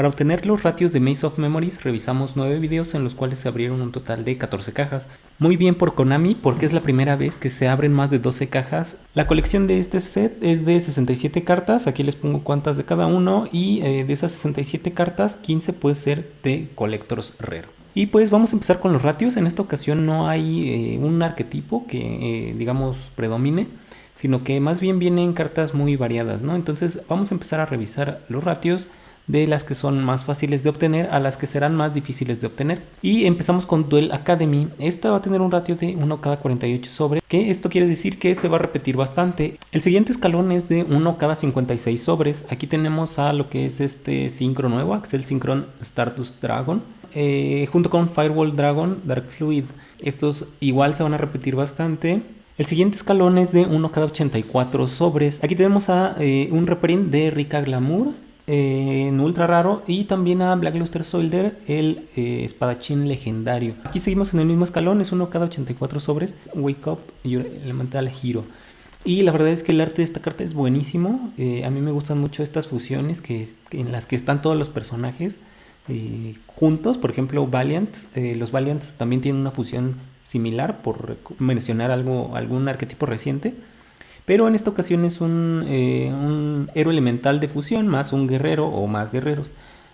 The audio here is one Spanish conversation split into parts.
Para obtener los ratios de Maze of Memories revisamos 9 videos en los cuales se abrieron un total de 14 cajas. Muy bien por Konami porque es la primera vez que se abren más de 12 cajas. La colección de este set es de 67 cartas, aquí les pongo cuántas de cada uno y eh, de esas 67 cartas 15 puede ser de Collectors Rare. Y pues vamos a empezar con los ratios, en esta ocasión no hay eh, un arquetipo que eh, digamos predomine sino que más bien vienen cartas muy variadas, ¿no? Entonces vamos a empezar a revisar los ratios de las que son más fáciles de obtener a las que serán más difíciles de obtener. Y empezamos con Duel Academy. Esta va a tener un ratio de 1 cada 48 sobres, que esto quiere decir que se va a repetir bastante. El siguiente escalón es de 1 cada 56 sobres. Aquí tenemos a lo que es este Synchro nuevo, Axel Synchron Stardust Dragon. Eh, junto con Firewall Dragon, Dark Fluid. Estos igual se van a repetir bastante. El siguiente escalón es de 1 cada 84 sobres. Aquí tenemos a eh, un reprint de Rika Glamour eh, en ultra raro y también a Black Luster Soldier, el eh, espadachín legendario. Aquí seguimos en el mismo escalón, es 1 cada 84 sobres. Wake Up Your Elemental Hero. Y la verdad es que el arte de esta carta es buenísimo. a mí me gustan mucho estas fusiones que, en las que están todos los personajes juntos. Por ejemplo, Valiant. los Valiant también tienen una fusión similar, por mencionar algo, algún arquetipo reciente. Pero en esta ocasión es un, eh, un héroe elemental de fusión más un guerrero o más guerreros.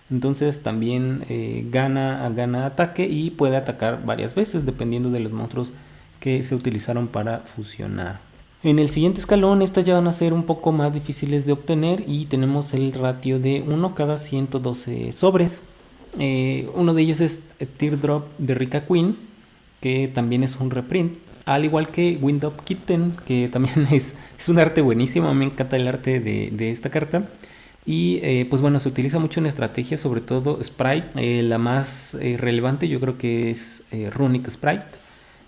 Entonces también eh, gana, gana ataque y puede atacar varias veces dependiendo de los monstruos que se utilizaron para fusionar. En el siguiente escalón estas ya van a ser un poco más difíciles de obtener y tenemos el ratio de 1 cada 112 sobres. Eh, uno de ellos es Teardrop de Rika Queen que también es un reprint. Al igual que Window Kitten, que también es, es un arte buenísimo, me encanta el arte de, esta carta. Y eh, pues bueno, se utiliza mucho en estrategia, sobre todo Sprite. Eh, la más eh, relevante yo creo que es Runic Sprite.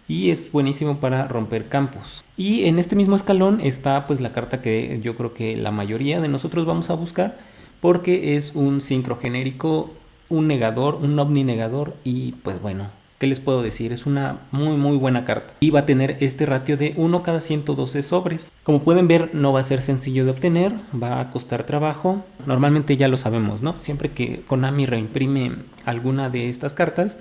Y es buenísimo para romper campos. Y en este mismo escalón está pues la carta que yo creo que la mayoría de nosotros vamos a buscar. Porque es un sincro genérico, un negador, un ovni negador. Y pues bueno, ¿Qué les puedo decir? Es una muy muy buena carta. Y va a tener este ratio de 1 cada 112 sobres. Como pueden ver no va a ser sencillo de obtener, va a costar trabajo. Normalmente ya lo sabemos, ¿no? Siempre que Konami reimprime alguna de estas cartas,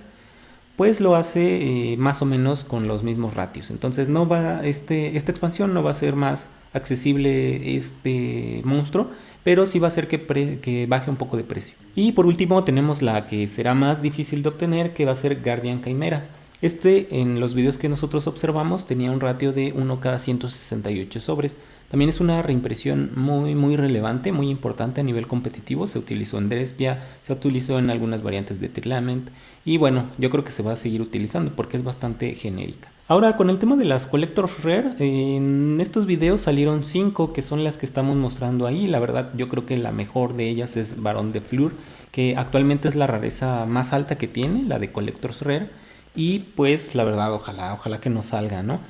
pues lo hace eh, más o menos con los mismos ratios. Entonces no va, este, esta expansión no va a ser más accesible este monstruo, pero sí va a hacer que, que, baje un poco de precio. Y por último tenemos la que será más difícil de obtener, que va a ser Guardian Chimera. Este en los videos que nosotros observamos tenía un ratio de 1 cada 168 sobres. También es una reimpresión muy muy relevante, muy importante a nivel competitivo. Se utilizó en Drespia, se utilizó en algunas variantes de Trilament y bueno, yo creo que se va a seguir utilizando porque es bastante genérica. Ahora con el tema de las Collectors Rare, en estos videos salieron 5 que son las que estamos mostrando ahí. La verdad yo creo que la mejor de ellas es Barón de Fleur, que actualmente es la rareza más alta que tiene, la de Collectors Rare. Y pues la verdad ojalá, ojalá que no salga, ¿no?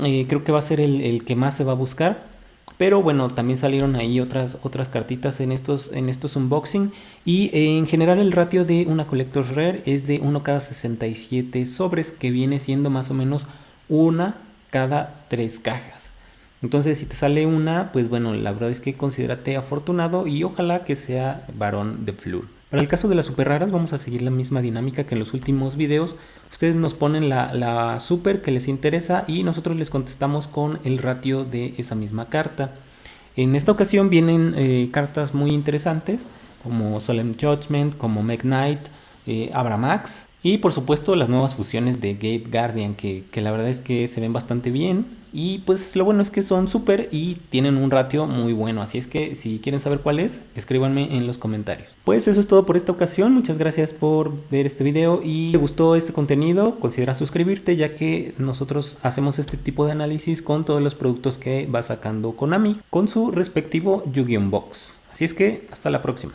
Eh, creo que va a ser el, el que más se va a buscar. Pero bueno, también salieron ahí otras, otras cartitas en estos, en estos unboxing. Y eh, en general el ratio de una Collector's Rare es de 1 cada 67 sobres, que viene siendo más o menos una cada 3 cajas. Entonces si te sale una, pues bueno, la verdad es que considérate afortunado y ojalá que sea varón de Flur. Para el caso de las super raras vamos a seguir la misma dinámica que en los últimos videos. Ustedes nos ponen la, super que les interesa y nosotros les contestamos con el ratio de esa misma carta. En esta ocasión vienen eh, cartas muy interesantes como Solemn Judgment, como Meg Knight, eh, Abramax y por supuesto las nuevas fusiones de Gate Guardian que, que la verdad es que se ven bastante bien y pues lo bueno es que son súper y tienen un ratio muy bueno. Así es que si quieren saber cuál es, escríbanme en los comentarios. Pues eso es todo por esta ocasión. Muchas gracias por ver este video. Y si te gustó este contenido, considera suscribirte ya que nosotros hacemos este tipo de análisis con todos los productos que va sacando Konami con su respectivo Yu-Gi-Oh! Box. Así es que hasta la próxima.